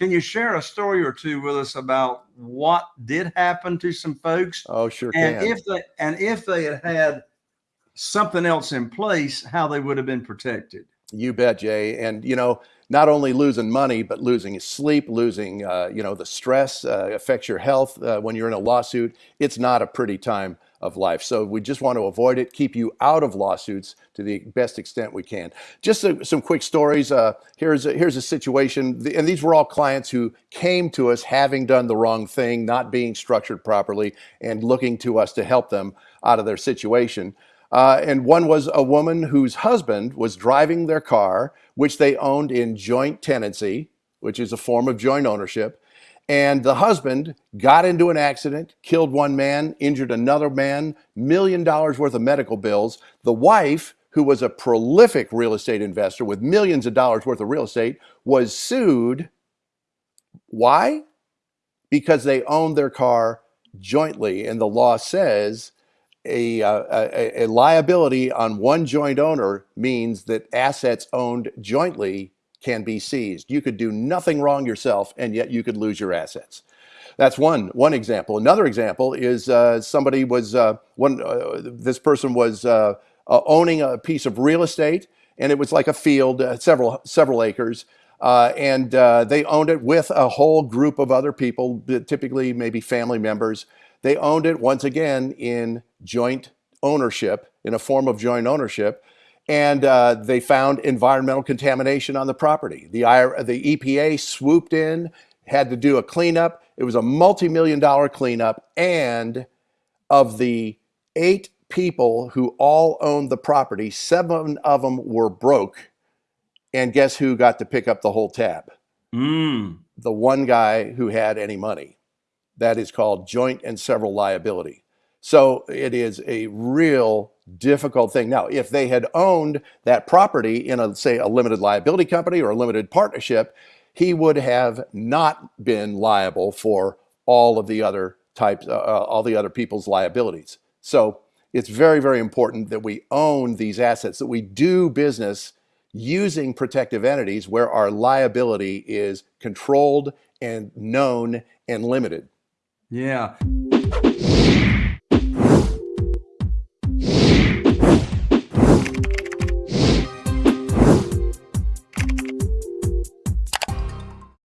Can you share a story or two with us about what did happen to some folks? Oh, sure and can. if they and if they had had something else in place, how they would have been protected. You bet, Jay. And you know, not only losing money, but losing sleep, losing uh, you know the stress uh, affects your health uh, when you're in a lawsuit. It's not a pretty time of life. So we just want to avoid it, keep you out of lawsuits to the best extent we can. Just a, some quick stories. Uh, here's a, here's a situation, and these were all clients who came to us having done the wrong thing, not being structured properly, and looking to us to help them out of their situation. Uh, and one was a woman whose husband was driving their car, which they owned in joint tenancy, which is a form of joint ownership. And the husband got into an accident, killed one man, injured another man, million dollars worth of medical bills. The wife, who was a prolific real estate investor with millions of dollars worth of real estate, was sued. Why? Because they owned their car jointly. And the law says a, uh, a, a, liability on one joint owner means that assets owned jointly can be seized. You could do nothing wrong yourself, and yet you could lose your assets. That's one one example. Another example is uh, somebody was uh, one. Uh, this person was uh, uh, owning a piece of real estate, and it was like a field, several several acres. and they owned it with a whole group of other people, typically maybe family members. They owned it once again in joint ownership, in a form of joint ownership, and uh, they found environmental contamination on the property. The, the EPA swooped in, had to do a cleanup. It was a multi-million dollar cleanup, and of the eight people who all owned the property, seven of them were broke. And guess who got to pick up the whole tab? Mm. The one guy who had any money. That is called joint and several liability. So it is a real difficult thing. Now, if they had owned that property in a, say, a limited liability company or a limited partnership, he would have not been liable for all of the other types, uh, uh all the other people's liabilities. So it's very, very important that we own these assets, that we do business using protective entities where our liability is controlled and known and limited. Yeah.